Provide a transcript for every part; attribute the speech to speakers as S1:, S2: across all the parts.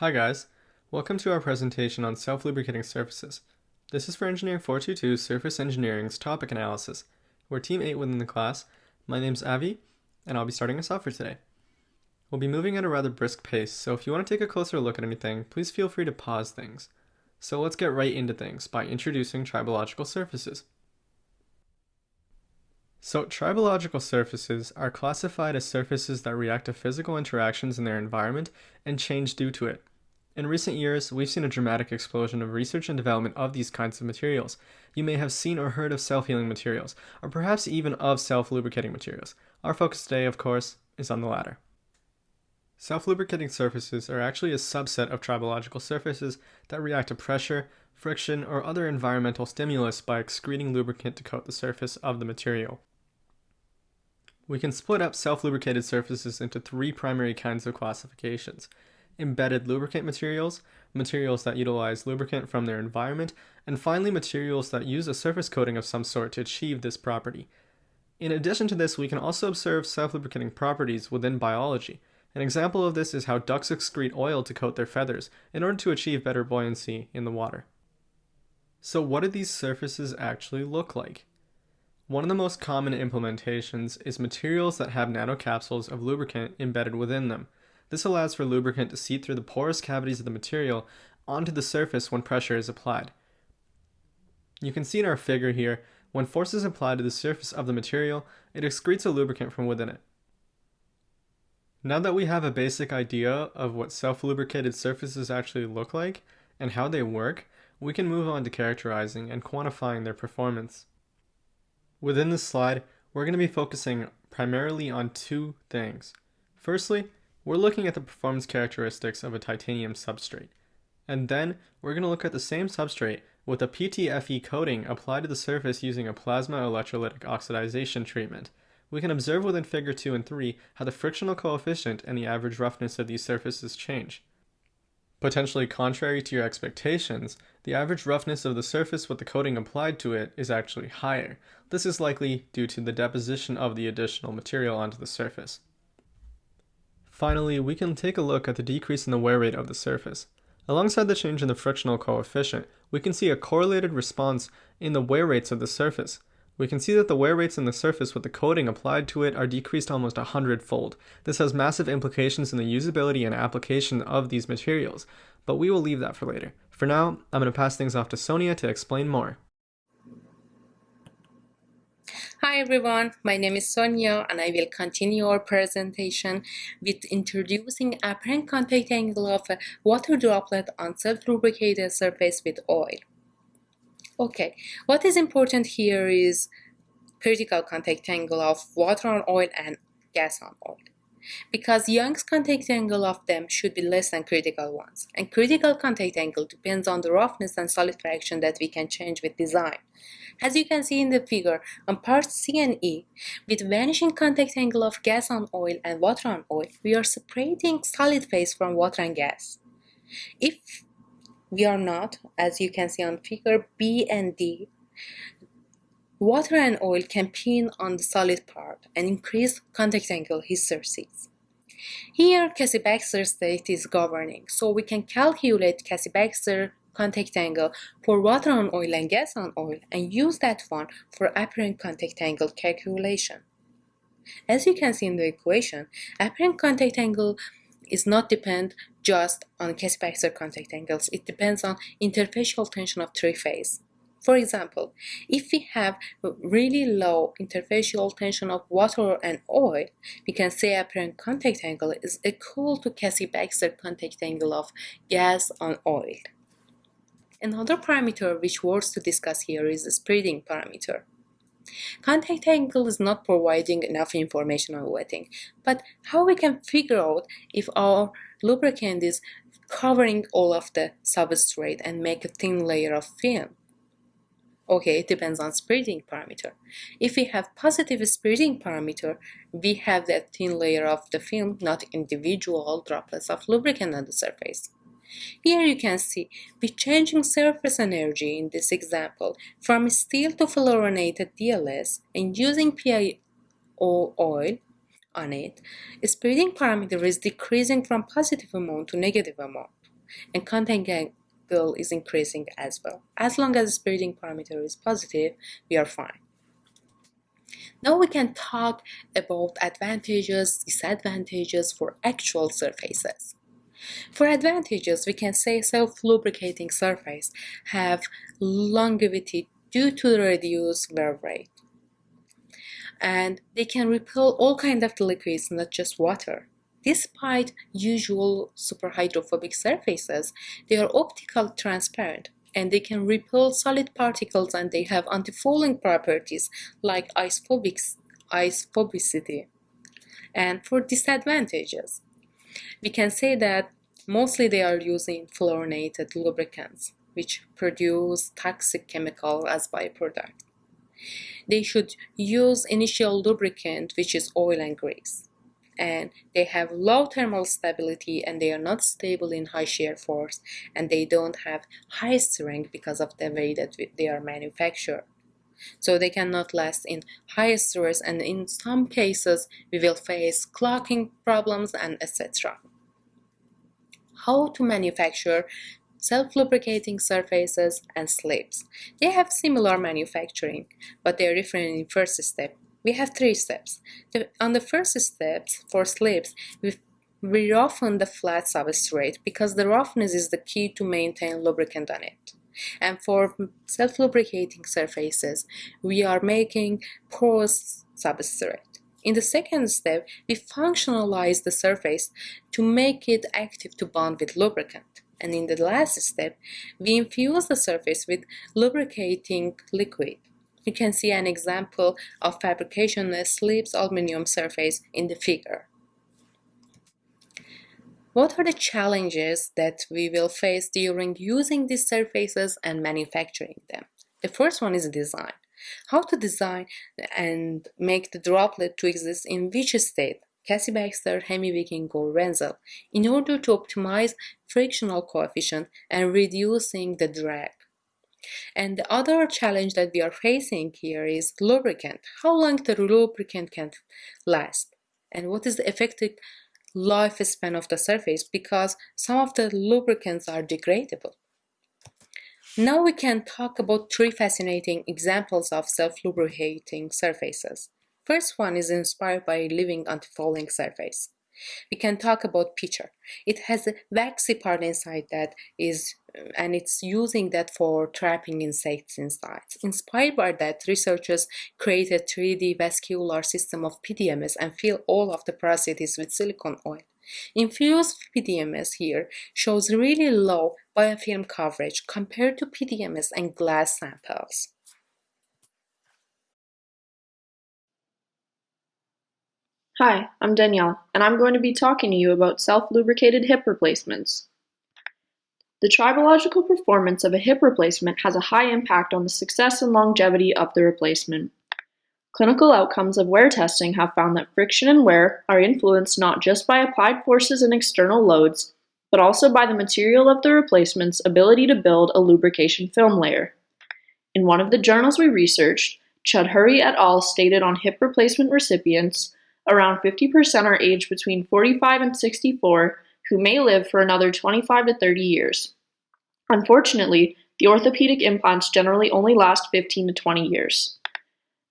S1: Hi guys, welcome to our presentation on self-lubricating surfaces. This is for Engineering 422 Surface Engineering's topic analysis. We're Team 8 within the class. My name's Avi, and I'll be starting us off for today. We'll be moving at a rather brisk pace, so if you want to take a closer look at anything, please feel free to pause things. So let's get right into things by introducing tribological surfaces. So tribological surfaces are classified as surfaces that react to physical interactions in their environment and change due to it. In recent years, we've seen a dramatic explosion of research and development of these kinds of materials. You may have seen or heard of self-healing materials, or perhaps even of self-lubricating materials. Our focus today, of course, is on the latter. Self-lubricating surfaces are actually a subset of tribological surfaces that react to pressure, friction, or other environmental stimulus by excreting lubricant to coat the surface of the material. We can split up self-lubricated surfaces into three primary kinds of classifications embedded lubricant materials, materials that utilize lubricant from their environment, and finally materials that use a surface coating of some sort to achieve this property. In addition to this, we can also observe self-lubricating properties within biology. An example of this is how ducks excrete oil to coat their feathers in order to achieve better buoyancy in the water. So what do these surfaces actually look like? One of the most common implementations is materials that have nanocapsules of lubricant embedded within them. This allows for lubricant to seep through the porous cavities of the material onto the surface when pressure is applied. You can see in our figure here, when force is applied to the surface of the material, it excretes a lubricant from within it. Now that we have a basic idea of what self-lubricated surfaces actually look like and how they work, we can move on to characterizing and quantifying their performance. Within this slide, we're going to be focusing primarily on two things. Firstly, we're looking at the performance characteristics of a titanium substrate. And then we're going to look at the same substrate with a PTFE coating applied to the surface using a plasma electrolytic oxidization treatment. We can observe within figure 2 and 3 how the frictional coefficient and the average roughness of these surfaces change. Potentially contrary to your expectations, the average roughness of the surface with the coating applied to it is actually higher. This is likely due to the deposition of the additional material onto the surface. Finally, we can take a look at the decrease in the wear rate of the surface. Alongside the change in the frictional coefficient, we can see a correlated response in the wear rates of the surface. We can see that the wear rates in the surface with the coating applied to it are decreased almost a hundredfold. This has massive implications in the usability and application of these materials, but we will leave that for later. For now, I'm going to pass things off to Sonia to explain more.
S2: Hi everyone, my name is Sonia and I will continue our presentation with introducing apparent contact angle of a water droplet on self-lubricated surface with oil. Okay, what is important here is critical contact angle of water on oil and gas on oil because Young's contact angle of them should be less than critical ones. And critical contact angle depends on the roughness and solid fraction that we can change with design. As you can see in the figure, on parts C and E, with vanishing contact angle of gas on oil and water on oil, we are separating solid phase from water and gas. If we are not, as you can see on figure B and D, Water and oil can pin on the solid part and increase contact angle hysteresis. Here, Cassie-Baxter state is governing, so we can calculate Cassie-Baxter contact angle for water on oil and gas on oil and use that one for apparent contact angle calculation. As you can see in the equation, apparent contact angle is not depend just on Cassie-Baxter contact angles, it depends on interfacial tension of three phase. For example, if we have really low interfacial tension of water and oil, we can say apparent contact angle is equal to Cassie-Baxter contact angle of gas on oil. Another parameter which worth to discuss here is the spreading parameter. Contact angle is not providing enough information on wetting, but how we can figure out if our lubricant is covering all of the substrate and make a thin layer of film. Okay, it depends on spreading parameter. If we have positive spreading parameter, we have that thin layer of the film, not individual droplets of lubricant on the surface. Here you can see, with changing surface energy in this example, from steel to fluorinated DLC and using PIO oil on it, spreading parameter is decreasing from positive amount to negative amount. and contact is increasing as well. As long as the spreading parameter is positive, we are fine. Now we can talk about advantages, disadvantages for actual surfaces. For advantages, we can say self-lubricating surface have longevity due to the reduced wear rate. And they can repel all kinds of liquids, not just water. Despite usual superhydrophobic surfaces, they are optical transparent and they can repel solid particles and they have anti-fouling properties like icephobicity. And for disadvantages, we can say that mostly they are using fluorinated lubricants which produce toxic chemical as byproduct. They should use initial lubricant which is oil and grease and they have low thermal stability and they are not stable in high shear force and they don't have high strength because of the way that they are manufactured. So they cannot last in high stress and in some cases we will face clocking problems and etc. How to manufacture self-lubricating surfaces and SLIPS. They have similar manufacturing, but they are different in first step we have three steps. The, on the first step, for SLIPS, we, we roughen the flat substrate because the roughness is the key to maintain lubricant on it. And for self-lubricating surfaces, we are making porous substrate. In the second step, we functionalize the surface to make it active to bond with lubricant. And in the last step, we infuse the surface with lubricating liquid. You can see an example of fabrication SLIPS aluminum surface in the figure. What are the challenges that we will face during using these surfaces and manufacturing them? The first one is design. How to design and make the droplet to exist in which state, Cassie Baxter, Hemi-wicking, or Wenzel, in order to optimize frictional coefficient and reducing the drag. And the other challenge that we are facing here is lubricant. How long the lubricant can last? And what is the effective lifespan of the surface? Because some of the lubricants are degradable. Now we can talk about three fascinating examples of self-lubricating surfaces. First one is inspired by living anti-fouling surface. We can talk about pitcher. It has a waxy part inside that is and it's using that for trapping insects inside. Inspired by that, researchers created 3D vascular system of PDMS and fill all of the parasites with silicone oil. Infused PDMS here shows really low biofilm coverage compared to PDMS and glass samples.
S3: Hi, I'm Danielle, and I'm going to be talking to you about self-lubricated hip replacements. The tribological performance of a hip replacement has a high impact on the success and longevity of the replacement. Clinical outcomes of wear testing have found that friction and wear are influenced not just by applied forces and external loads, but also by the material of the replacement's ability to build a lubrication film layer. In one of the journals we researched, Chudhuri et al. stated on hip replacement recipients around 50% are aged between 45 and 64 who may live for another 25 to 30 years. Unfortunately, the orthopedic implants generally only last 15 to 20 years.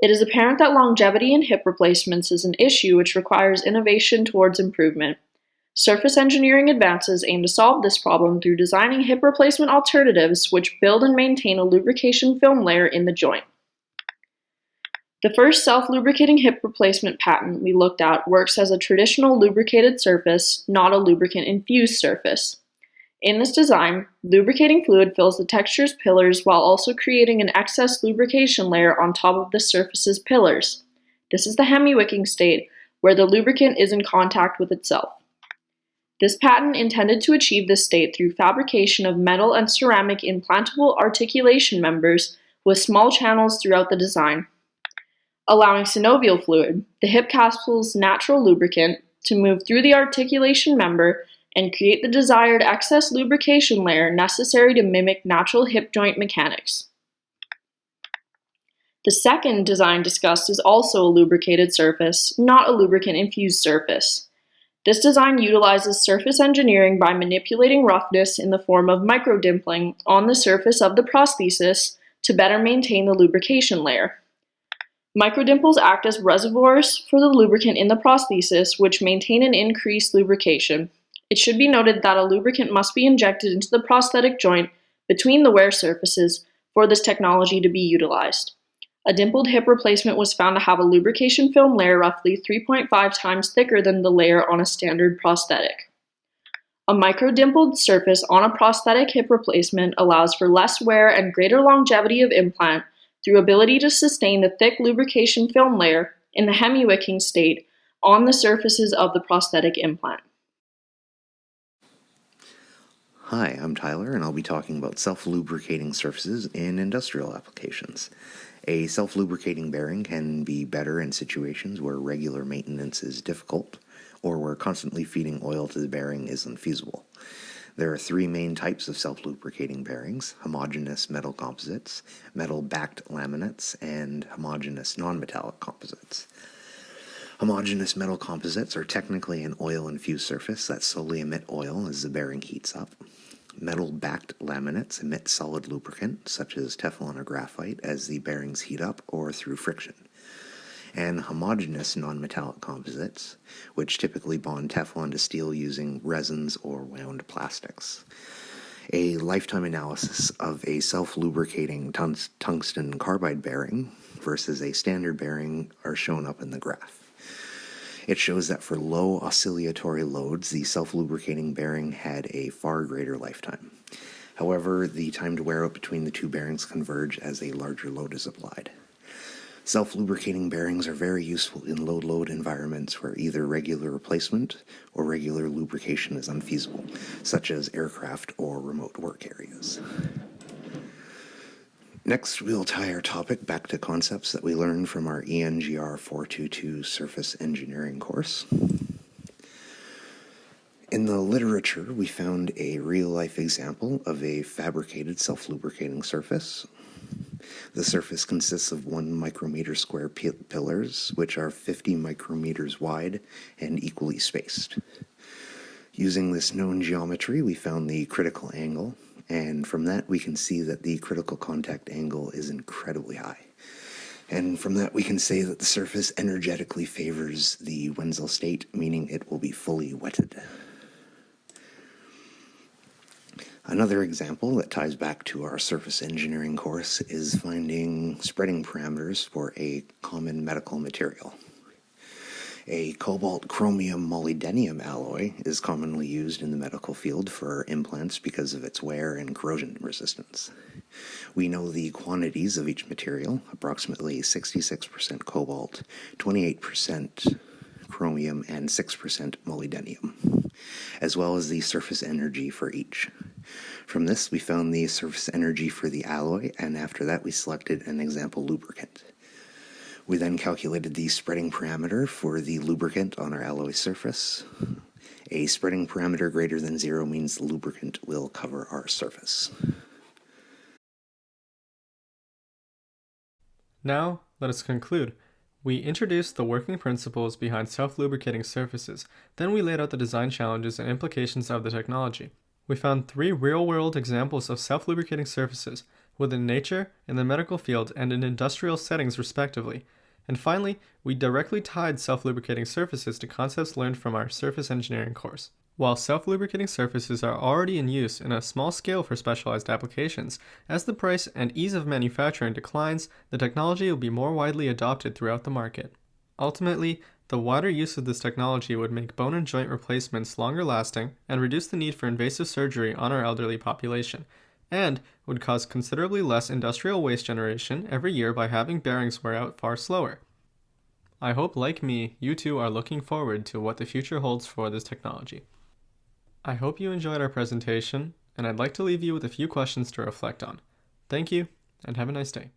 S3: It is apparent that longevity in hip replacements is an issue which requires innovation towards improvement. Surface engineering advances aim to solve this problem through designing hip replacement alternatives which build and maintain a lubrication film layer in the joint. The first self-lubricating hip replacement patent we looked at works as a traditional lubricated surface, not a lubricant-infused surface. In this design, lubricating fluid fills the texture's pillars while also creating an excess lubrication layer on top of the surface's pillars. This is the hemi-wicking state, where the lubricant is in contact with itself. This patent intended to achieve this state through fabrication of metal and ceramic implantable articulation members with small channels throughout the design allowing synovial fluid, the hip capsule's natural lubricant, to move through the articulation member and create the desired excess lubrication layer necessary to mimic natural hip joint mechanics. The second design discussed is also a lubricated surface, not a lubricant-infused surface. This design utilizes surface engineering by manipulating roughness in the form of microdimpling on the surface of the prosthesis to better maintain the lubrication layer. Microdimples act as reservoirs for the lubricant in the prosthesis, which maintain an increased lubrication. It should be noted that a lubricant must be injected into the prosthetic joint between the wear surfaces for this technology to be utilized. A dimpled hip replacement was found to have a lubrication film layer roughly 3.5 times thicker than the layer on a standard prosthetic. A microdimpled surface on a prosthetic hip replacement allows for less wear and greater longevity of implant through ability to sustain the thick lubrication film layer in the hemiwicking state on the surfaces of the prosthetic implant.
S4: Hi, I'm Tyler, and I'll be talking about self-lubricating surfaces in industrial applications. A self-lubricating bearing can be better in situations where regular maintenance is difficult, or where constantly feeding oil to the bearing is unfeasible. There are three main types of self-lubricating bearings, homogeneous metal composites, metal-backed laminates, and homogeneous non-metallic composites. Homogeneous metal composites are technically an oil-infused surface that slowly emit oil as the bearing heats up. Metal-backed laminates emit solid lubricant, such as Teflon or graphite, as the bearings heat up or through friction. And homogeneous nonmetallic composites, which typically bond Teflon to steel using resins or wound plastics. A lifetime analysis of a self-lubricating tungsten carbide bearing versus a standard bearing are shown up in the graph. It shows that for low oscillatory loads, the self-lubricating bearing had a far greater lifetime. However, the time to wear out between the two bearings converge as a larger load is applied. Self-lubricating bearings are very useful in low-load environments where either regular replacement or regular lubrication is unfeasible, such as aircraft or remote work areas. Next, we'll tie our topic back to concepts that we learned from our ENGR 422 surface engineering course. In the literature, we found a real-life example of a fabricated self-lubricating surface. The surface consists of one micrometer square pillars, which are 50 micrometers wide and equally spaced. Using this known geometry, we found the critical angle, and from that, we can see that the critical contact angle is incredibly high. And from that, we can say that the surface energetically favors the Wenzel state, meaning it will be fully wetted. Another example that ties back to our surface engineering course is finding spreading parameters for a common medical material. A cobalt chromium molybdenum alloy is commonly used in the medical field for implants because of its wear and corrosion resistance. We know the quantities of each material, approximately 66% cobalt, 28% chromium, and 6% molybdenum, as well as the surface energy for each. From this, we found the surface energy for the alloy, and after that, we selected an example lubricant. We then calculated the spreading parameter for the lubricant on our alloy surface. A spreading parameter greater than zero means the lubricant will cover our surface.
S1: Now, let us conclude. We introduced the working principles behind self-lubricating surfaces, then we laid out the design challenges and implications of the technology. We found three real-world examples of self-lubricating surfaces, within nature, in the medical field, and in industrial settings respectively. And finally, we directly tied self-lubricating surfaces to concepts learned from our surface engineering course. While self-lubricating surfaces are already in use in a small scale for specialized applications, as the price and ease of manufacturing declines, the technology will be more widely adopted throughout the market. Ultimately, the wider use of this technology would make bone and joint replacements longer lasting and reduce the need for invasive surgery on our elderly population, and would cause considerably less industrial waste generation every year by having bearings wear out far slower. I hope, like me, you too are looking forward to what the future holds for this technology. I hope you enjoyed our presentation, and I'd like to leave you with a few questions to reflect on. Thank you, and have a nice day.